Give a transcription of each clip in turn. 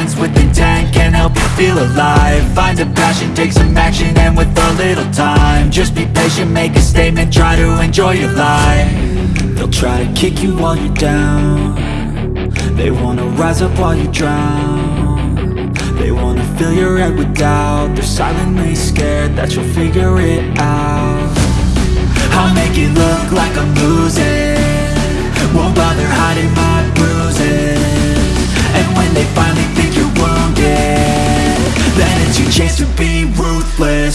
with intent can help you feel alive. Find a passion, take some action and with a little time Just be patient, make a statement, try to enjoy your life. They'll try to kick you while you're down. They wanna rise up while you drown. They wanna fill your head with doubt. They're silently scared that you'll figure it out. I'll make it look like I'm losing it's your chance to be ruthless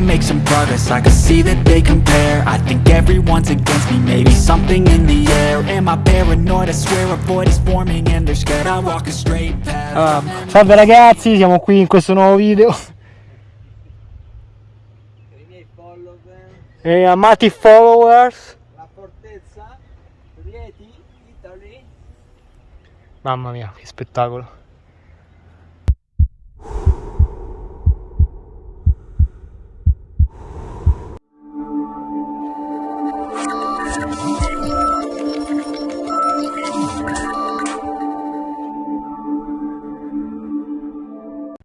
I make some progress, I can see that they compare I think everyone's against me, maybe something in the air Am I paranoid? I swear a void is forming and they're scared I walk a straight path Ah, salve ragazzi, siamo qui in questo nuovo video. i miei follower, E amati followers. la fortezza, Rieti, Italy. Mamma mia, che spettacolo.